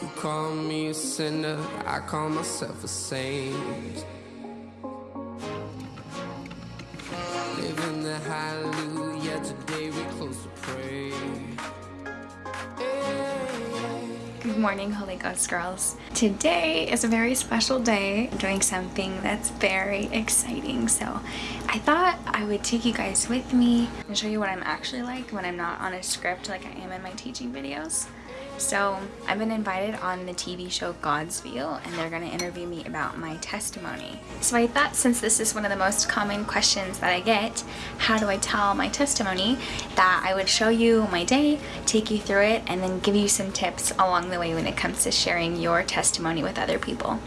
You call me a sinner, I call myself a saint. Living the hallelujah, today we close to pray. Good morning, Holy Ghost girls. Today is a very special day. I'm doing something that's very exciting. So I thought I would take you guys with me and show you what I'm actually like when I'm not on a script like I am in my teaching videos. So I've been invited on the TV show God's View and they're going to interview me about my testimony. So I thought since this is one of the most common questions that I get, how do I tell my testimony, that I would show you my day, take you through it, and then give you some tips along the way when it comes to sharing your testimony with other people.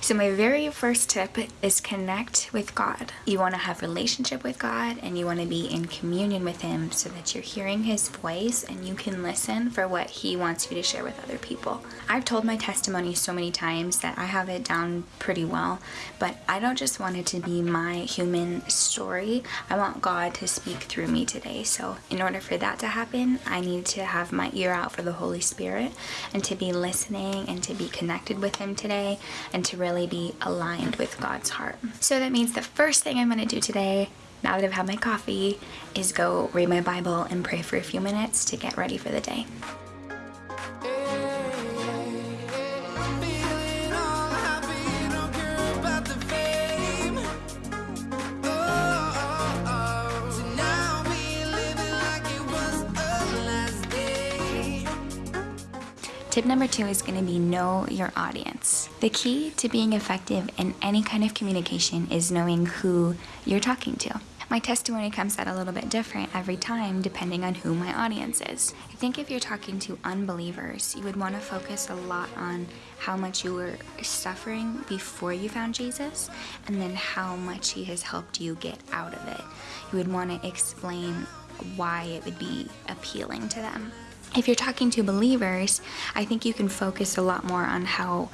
So my very first tip is connect with God. You want to have relationship with God and you want to be in communion with him so that you're hearing his voice and you can listen for what he wants you to share with other people. I've told my testimony so many times that I have it down pretty well, but I don't just want it to be my human story. I want God to speak through me today. So in order for that to happen, I need to have my ear out for the Holy Spirit and to be listening and to be connected with him today and to really be aligned with God's heart. So that means the first thing I'm going to do today, now that I've had my coffee, is go read my Bible and pray for a few minutes to get ready for the day. Tip number two is going to be know your audience. The key to being effective in any kind of communication is knowing who you're talking to. My testimony comes out a little bit different every time depending on who my audience is. I think if you're talking to unbelievers, you would want to focus a lot on how much you were suffering before you found Jesus and then how much he has helped you get out of it. You would want to explain why it would be appealing to them. If you're talking to believers, I think you can focus a lot more on how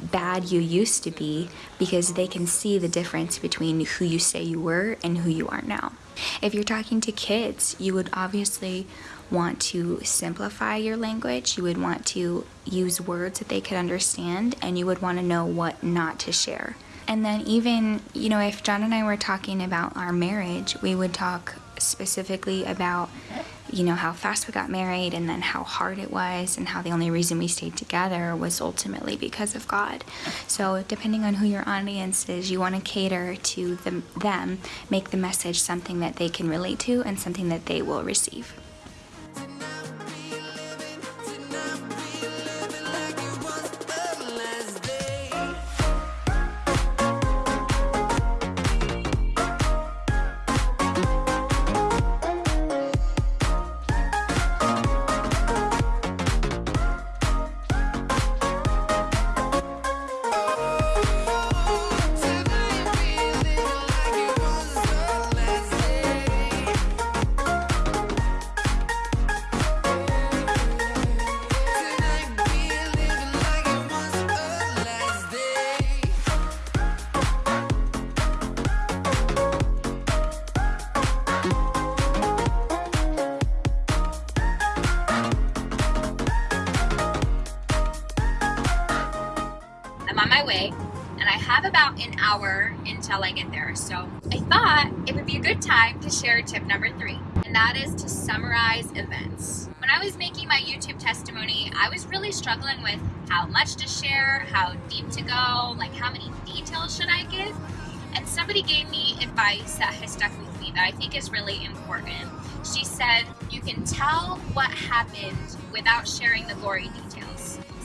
bad you used to be because they can see the difference between who you say you were and who you are now. If you're talking to kids, you would obviously want to simplify your language. You would want to use words that they could understand and you would want to know what not to share. And then even, you know, if John and I were talking about our marriage, we would talk specifically about you know how fast we got married and then how hard it was and how the only reason we stayed together was ultimately because of God. So depending on who your audience is, you want to cater to them, them make the message something that they can relate to and something that they will receive. An hour until I get there. So I thought it would be a good time to share tip number three, and that is to summarize events. When I was making my YouTube testimony, I was really struggling with how much to share, how deep to go, like how many details should I give. And somebody gave me advice that has stuck with me that I think is really important. She said, You can tell what happened without sharing the gory details.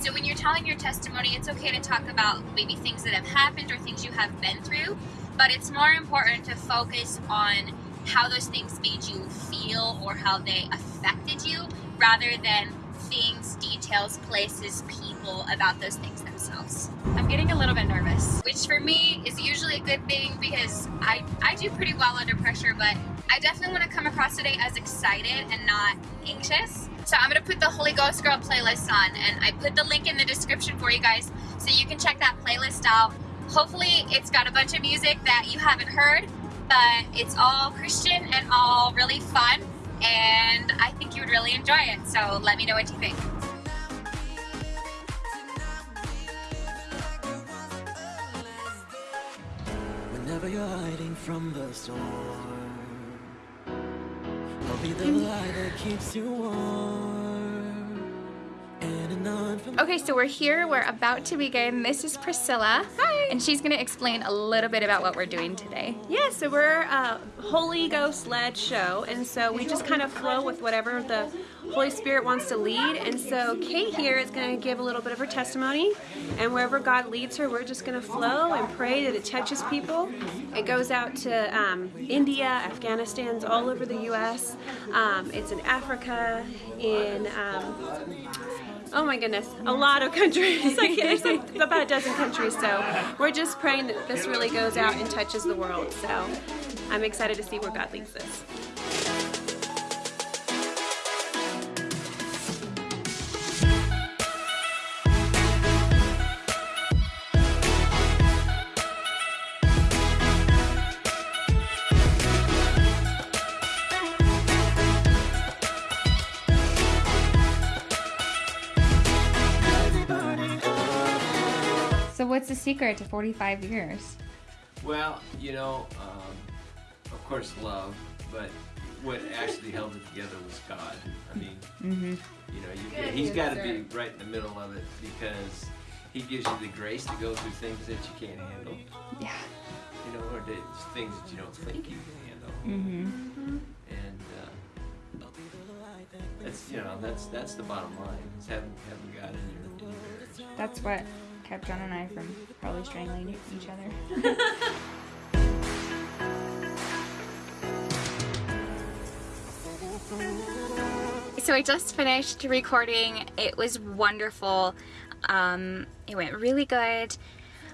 So when you're telling your testimony, it's okay to talk about maybe things that have happened or things you have been through, but it's more important to focus on how those things made you feel or how they affected you rather than things, details, places, people about those things themselves. I'm getting a little bit nervous, which for me is usually a good thing because I, I do pretty well under pressure, but I definitely want to come across today as excited and not anxious. So I'm gonna put the Holy Ghost Girl playlist on and I put the link in the description for you guys so you can check that playlist out. Hopefully it's got a bunch of music that you haven't heard, but it's all Christian and all really fun and I think you would enjoy it. So let me know what you think. Whenever you're hiding from the storm, I'll be the mm. light that keeps you warm. Okay, so we're here. We're about to begin. This is Priscilla. Hi. And she's going to explain a little bit about what we're doing today. Yeah, so we're a Holy Ghost led show, and so we just kind of flow with whatever the Holy Spirit wants to lead. And so Kate here is going to give a little bit of her testimony, and wherever God leads her, we're just going to flow and pray that it touches people. It goes out to um, India, Afghanistan's all over the U.S. Um, it's in Africa, in um, Oh my goodness, a lot of countries. like there's like about a dozen countries. So we're just praying that this really goes out and touches the world. So I'm excited to see where God leads us. So, what's the secret to 45 years? Well, you know, um, of course, love, but what actually held it together was God. I mean, you know, you, he's got to be right in the middle of it because he gives you the grace to go through things that you can't handle, Yeah. you know, or the things that you don't think you can handle. Mm-hmm. And uh, that's, you know, that's that's the bottom line. Is having having God in your, in your marriage. That's what kept John and I from probably strangling each other. So I just finished recording. It was wonderful. Um, it went really good.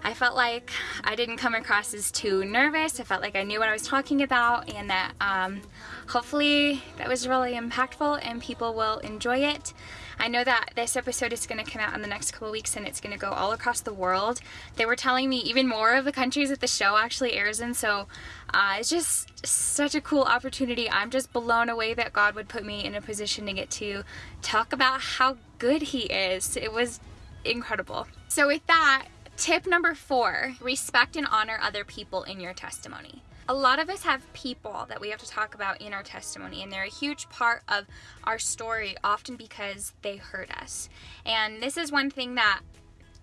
I felt like I didn't come across as too nervous. I felt like I knew what I was talking about and that um, hopefully that was really impactful and people will enjoy it. I know that this episode is going to come out in the next couple weeks and it's going to go all across the world. They were telling me even more of the countries that the show actually airs in, so uh, it's just such a cool opportunity. I'm just blown away that God would put me in a position to get to talk about how good He is. It was incredible. So, with that, tip number four respect and honor other people in your testimony. A lot of us have people that we have to talk about in our testimony, and they're a huge part of our story, often because they hurt us. And this is one thing that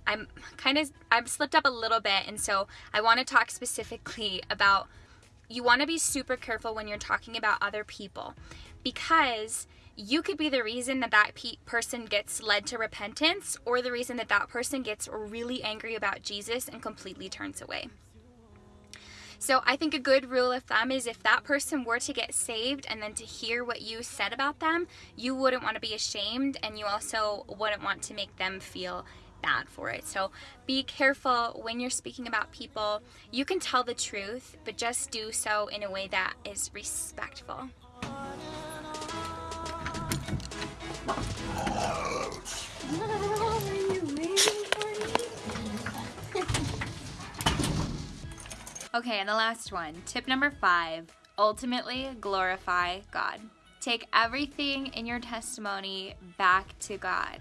I'm kind of I've slipped up a little bit, and so I want to talk specifically about you want to be super careful when you're talking about other people because you could be the reason that that pe- person gets led to repentance or the reason that that person gets really angry about Jesus and completely turns away. So I think a good rule of thumb is if that person were to get saved and then to hear what you said about them, you wouldn't want to be ashamed and you also wouldn't want to make them feel bad for it. So be careful when you're speaking about people. You can tell the truth, but just do so in a way that is respectful. Okay, and the last one. Tip number five ultimately glorify God. Take everything in your testimony back to God.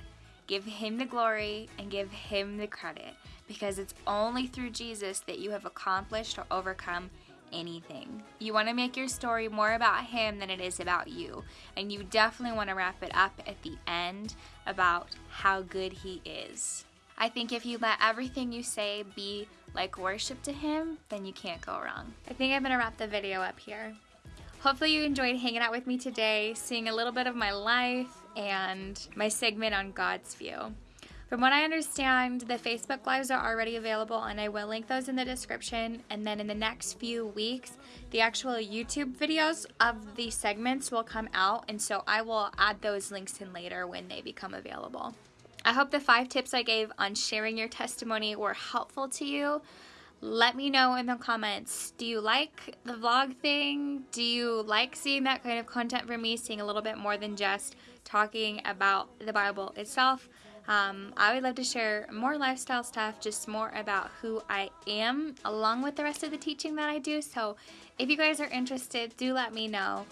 Give Him the glory and give Him the credit because it's only through Jesus that you have accomplished or overcome anything. You want to make your story more about Him than it is about you. And you definitely want to wrap it up at the end about how good He is. I think if you let everything you say be like worship to Him, then you can't go wrong. I think I'm to wrap the video up here. Hopefully, you enjoyed hanging out with me today, seeing a little bit of my life and my segment on God's view. From what I understand, the Facebook Lives are already available, and I will link those in the description. And then in the next few weeks, the actual YouTube videos of the segments will come out, and so I will add those links in later when they become available. I hope the five tips I gave on sharing your testimony were helpful to you. Let me know in the comments. Do you like the vlog thing? Do you like seeing that kind of content from me, seeing a little bit more than just talking about the Bible itself? Um, I would love to share more lifestyle stuff, just more about who I am, along with the rest of the teaching that I do. So if you guys are interested, do let me know.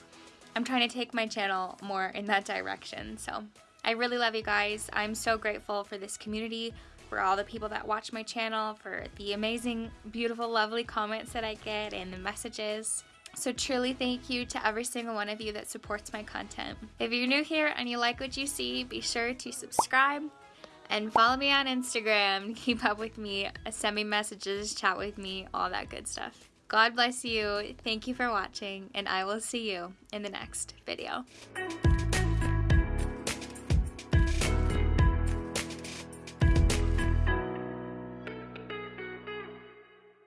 I'm trying to take my channel more in that direction. So I really love you guys. I'm so grateful for this community, for all the people that watch my channel, for the amazing, beautiful, lovely comments that I get and the messages. So truly thank you to every single one of you that supports my content. If you're new here and you like what you see, be sure to subscribe and follow me on Instagram. Keep up with me, send me messages, chat with me, all that good stuff. God bless you. Thank you for watching, and I will see you in the next video.